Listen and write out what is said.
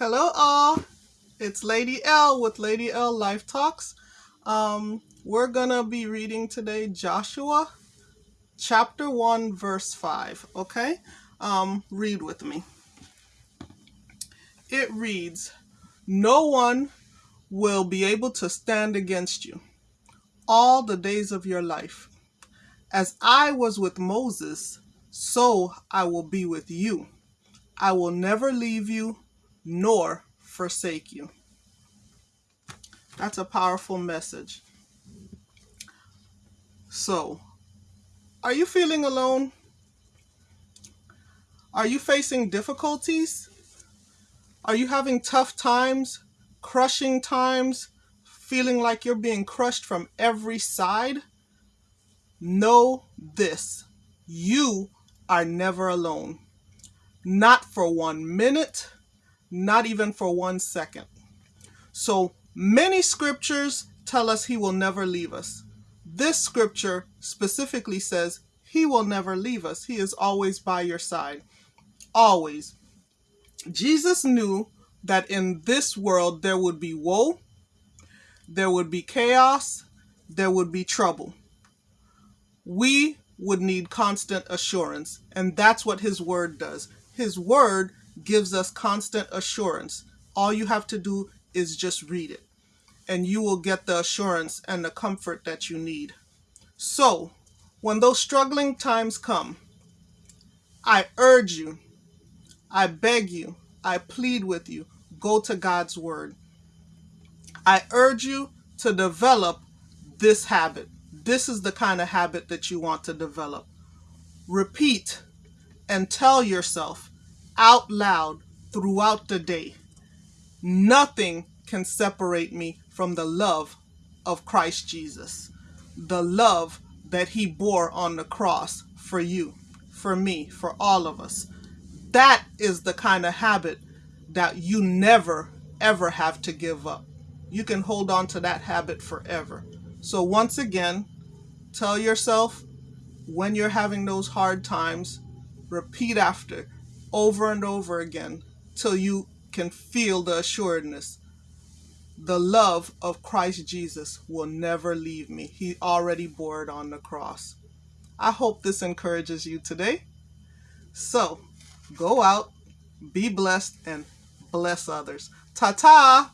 Hello all, it's Lady L with Lady L Life Talks. Um, we're gonna be reading today Joshua chapter 1 verse 5, okay? Um, read with me. It reads, No one will be able to stand against you all the days of your life. As I was with Moses, so I will be with you. I will never leave you nor forsake you. That's a powerful message. So, are you feeling alone? Are you facing difficulties? Are you having tough times, crushing times, feeling like you're being crushed from every side? Know this you are never alone. Not for one minute, not even for one second. So many scriptures tell us he will never leave us. This scripture specifically says he will never leave us. He is always by your side. Always. Jesus knew that in this world there would be woe, there would be chaos, there would be trouble. We would need constant assurance, and that's what his word does. His word gives us constant assurance. All you have to do is just read it, and you will get the assurance and the comfort that you need. So, when those struggling times come, I urge you, I beg you, I plead with you, go to God's Word. I urge you to develop this habit. This is the kind of habit that you want to develop. Repeat and tell yourself out loud throughout the day. Nothing can separate me from the love of Christ Jesus, the love that he bore on the cross for you, for me, for all of us. That is the kind of habit that you never, ever have to give up. You can hold on to that habit forever. So once again, tell yourself when you're having those hard times, repeat after over and over again till you can feel the assuredness. The love of Christ Jesus will never leave me. He already bore it on the cross. I hope this encourages you today. So, go out, be blessed, and bless others. Ta ta!